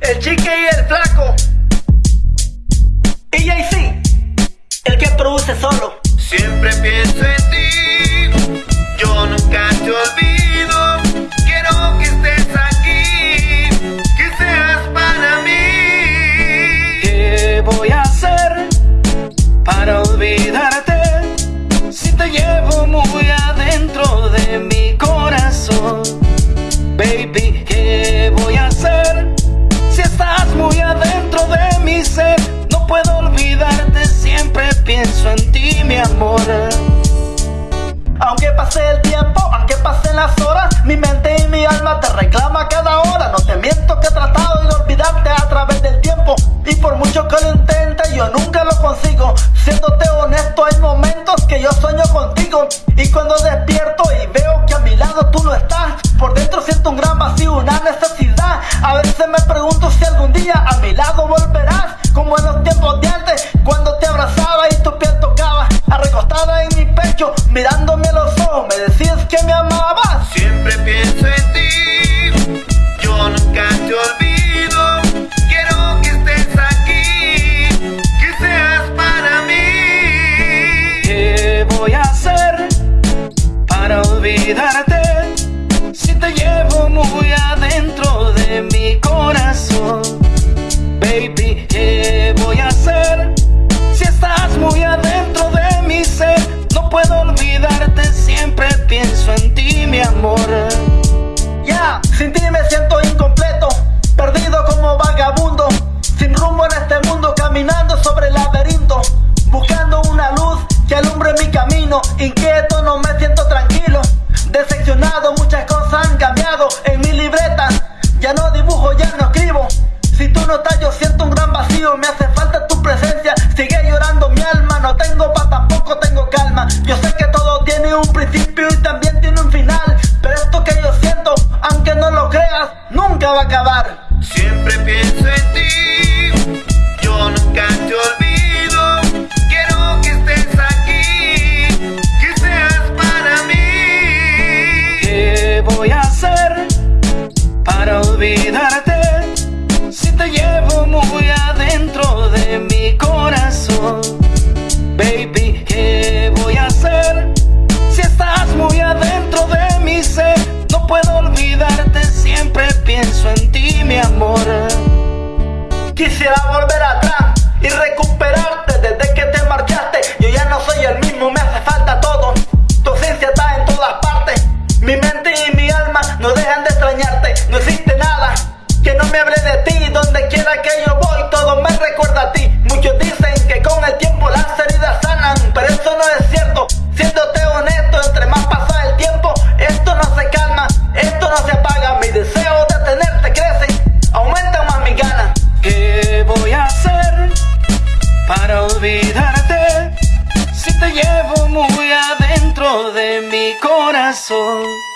el chique y el flaco. Sí, el que produce solo. Siempre pienso en Aunque pase el tiempo, aunque pasen las horas, mi mente y mi alma te reclama cada hora. No te miento que he tratado de olvidarte a través del tiempo. Y por mucho que lo intente, yo nunca lo consigo. Siéndote honesto, hay momentos que yo sueño contigo. Y cuando despierto y veo que a mi lado tú no estás, por dentro siento un gran vacío, una necesidad. A veces me pregunto si algún día a mi lado volverás, si te llevo muy adentro de mi corazón? Baby, ¿qué voy a hacer si estás muy adentro de mi ser? No puedo olvidarte, siempre pienso en ti, mi amor. Ya, sin ti me siento incompleto, perdido como vagabundo, sin rumbo en este mundo, caminando sobre el laberinto, buscando una luz que alumbre mi camino, inquieto, si te llevo muy adentro de mi corazón? Baby, ¿qué voy a hacer si estás muy adentro de mi ser? No puedo olvidarte, siempre pienso en ti, mi amor. Quisiera volver atrás y recuperarte desde que te marchaste. Yo ya no soy el mismo, me hace falta todo. Tu ausencia está en todas partes. Mi mente y mi alma no dejan de extrañarte. No existe no me hable de ti. Donde quiera que yo voy, todo me recuerda a ti. Muchos dicen que con el tiempo las heridas sanan, pero eso no es cierto. Siéndote honesto, entre más pasa el tiempo, esto no se calma, esto no se apaga. Mi deseo de tenerte crece, aumenta más mi ganas. ¿Qué voy a hacer para olvidarte si te llevo muy adentro de mi corazón?